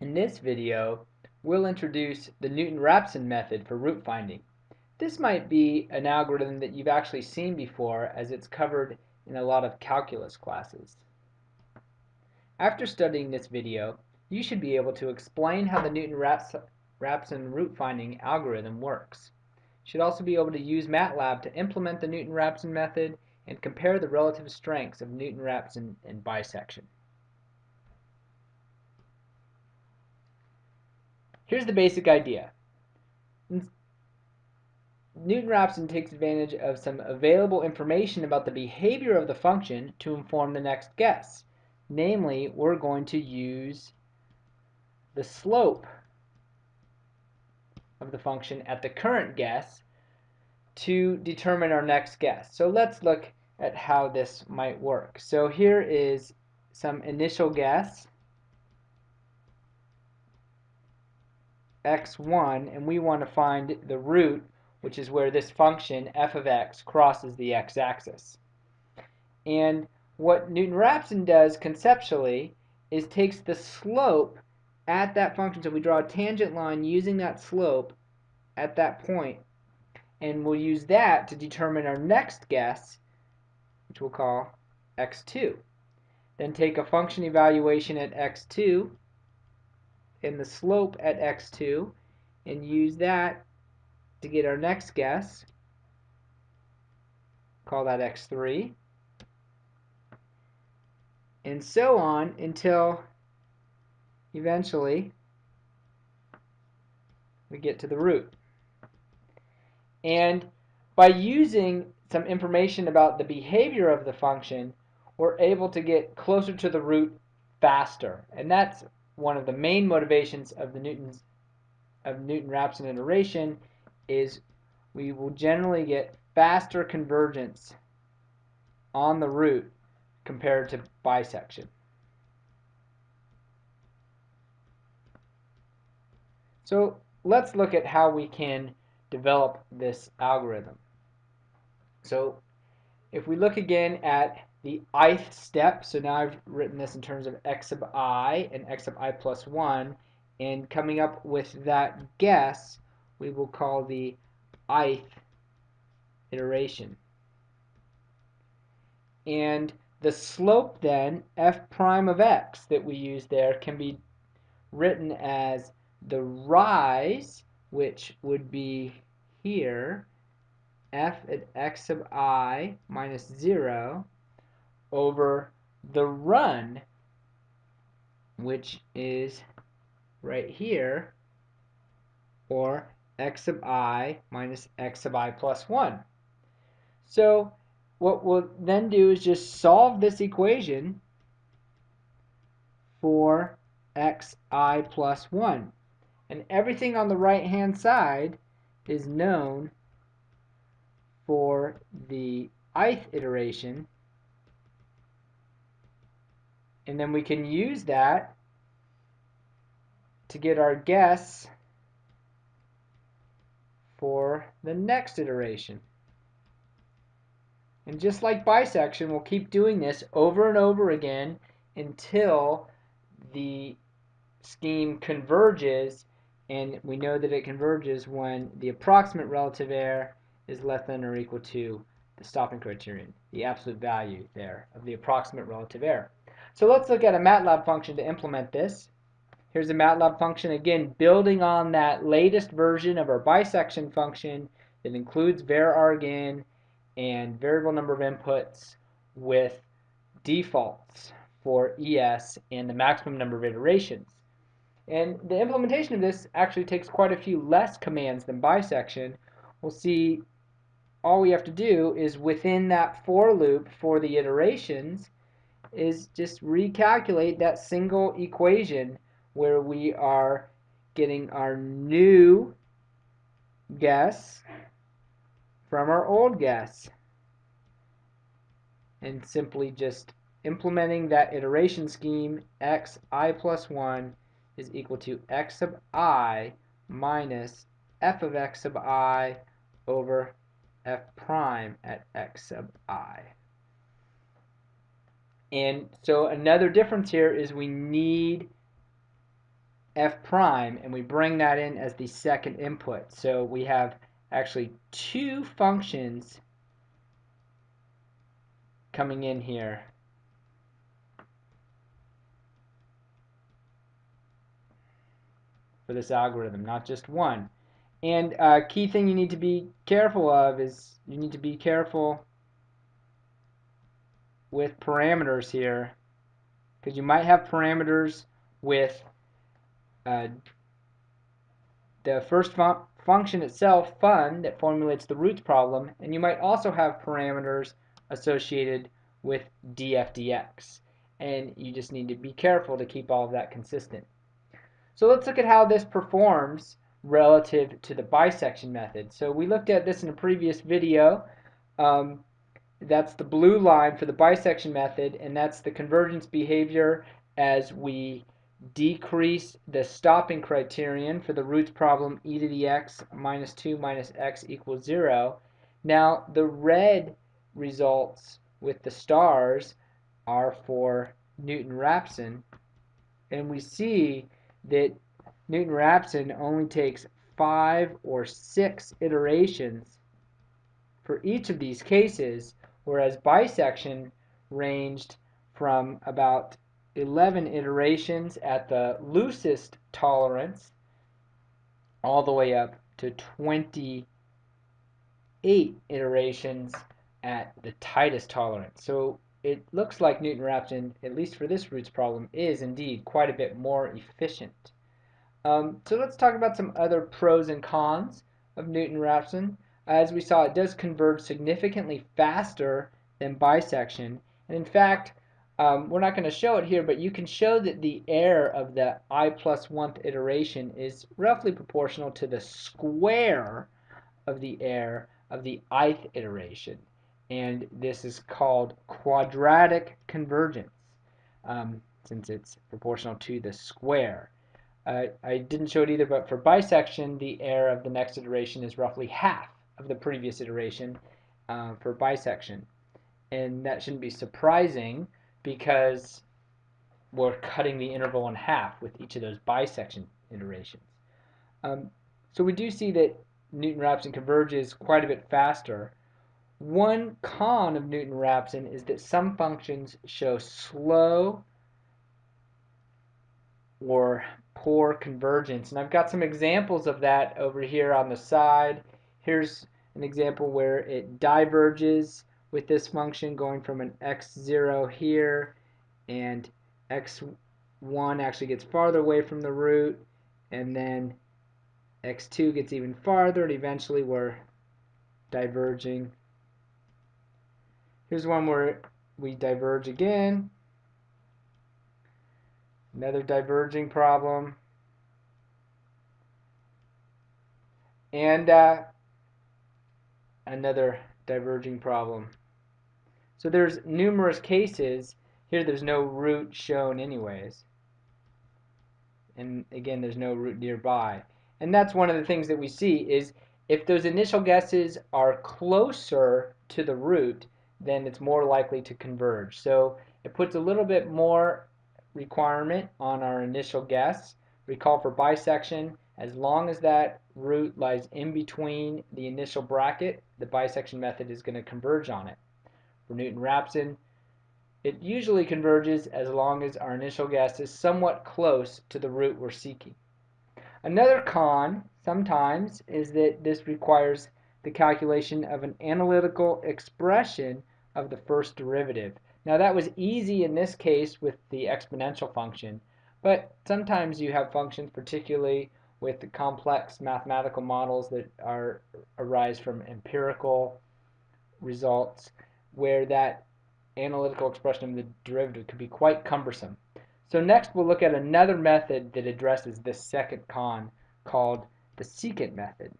In this video, we'll introduce the Newton-Raphson method for root finding. This might be an algorithm that you've actually seen before as it's covered in a lot of calculus classes. After studying this video, you should be able to explain how the Newton-Raphson root finding algorithm works. You should also be able to use MATLAB to implement the Newton-Raphson method and compare the relative strengths of Newton-Raphson and bisection. Here's the basic idea. Newton-Raphson takes advantage of some available information about the behavior of the function to inform the next guess. Namely, we're going to use the slope of the function at the current guess to determine our next guess. So let's look at how this might work. So here is some initial guess x1 and we want to find the root which is where this function f of x crosses the x-axis. And what Newton-Raphson does conceptually is takes the slope at that function, so we draw a tangent line using that slope at that point, and we'll use that to determine our next guess, which we'll call x2. Then take a function evaluation at x2 and the slope at x2 and use that to get our next guess. Call that x3. And so on until eventually we get to the root. And by using some information about the behavior of the function, we're able to get closer to the root faster. And that's one of the main motivations of the Newton's of Newton-Raphson iteration is we will generally get faster convergence on the root compared to bisection. So let's look at how we can develop this algorithm. So if we look again at the ith step. So now I've written this in terms of x sub i and x sub i plus 1. And coming up with that guess, we will call the ith iteration. And the slope then, f prime of x that we use there can be written as the rise, which would be here, f at x sub i minus 0, over the run, which is right here, or x sub i minus x sub i plus 1. So what we'll then do is just solve this equation for xi plus 1. And everything on the right hand side is known for the ith iteration and then we can use that to get our guess for the next iteration. And just like bisection, we'll keep doing this over and over again until the scheme converges and we know that it converges when the approximate relative error is less than or equal to the stopping criterion, the absolute value there of the approximate relative error. So let's look at a MATLAB function to implement this. Here's a MATLAB function, again, building on that latest version of our bisection function that includes varargin and variable number of inputs with defaults for ES and the maximum number of iterations. And the implementation of this actually takes quite a few less commands than bisection. We'll see all we have to do is within that for loop for the iterations is just recalculate that single equation where we are getting our new guess from our old guess and simply just implementing that iteration scheme x i plus 1 is equal to x sub i minus f of x sub i over f prime at x sub i. And so another difference here is we need f prime and we bring that in as the second input. So we have actually two functions coming in here. for this algorithm, not just one. And a uh, key thing you need to be careful of is you need to be careful with parameters here because you might have parameters with uh, the first fun function itself, fun, that formulates the roots problem, and you might also have parameters associated with df/dx. And you just need to be careful to keep all of that consistent. So let's look at how this performs relative to the bisection method. So we looked at this in a previous video. Um, that's the blue line for the bisection method, and that's the convergence behavior as we decrease the stopping criterion for the roots problem e to the x minus 2 minus x equals 0. Now the red results with the stars are for Newton-Raphson, and we see that Newton-Raphson only takes five or six iterations for each of these cases, whereas bisection ranged from about 11 iterations at the loosest tolerance all the way up to 28 iterations at the tightest tolerance. So it looks like Newton-Raphson, at least for this roots problem, is indeed quite a bit more efficient. Um, so let's talk about some other pros and cons of Newton-Raphson. As we saw, it does converge significantly faster than bisection. And in fact, um, we're not going to show it here, but you can show that the error of the i one iteration is roughly proportional to the square of the error of the ith iteration and this is called quadratic convergence um, since it's proportional to the square. Uh, I didn't show it either, but for bisection, the error of the next iteration is roughly half of the previous iteration uh, for bisection. And that shouldn't be surprising because we're cutting the interval in half with each of those bisection iterations. Um, so we do see that Newton-Raphson converges quite a bit faster one con of Newton-Raphson is that some functions show slow or poor convergence. And I've got some examples of that over here on the side. Here's an example where it diverges with this function going from an x0 here and x1 actually gets farther away from the root and then x2 gets even farther and eventually we're diverging Here's one where we diverge again. Another diverging problem. And uh, another diverging problem. So there's numerous cases. Here there's no root shown anyways. And again, there's no root nearby. And that's one of the things that we see is if those initial guesses are closer to the root, then it's more likely to converge. So it puts a little bit more requirement on our initial guess. Recall for bisection, as long as that root lies in between the initial bracket, the bisection method is going to converge on it. For Newton-Raphson, it usually converges as long as our initial guess is somewhat close to the root we're seeking. Another con, sometimes, is that this requires the calculation of an analytical expression of the first derivative. Now that was easy in this case with the exponential function, but sometimes you have functions, particularly with the complex mathematical models that are arise from empirical results, where that analytical expression of the derivative could be quite cumbersome. So next we'll look at another method that addresses this second con called the secant method.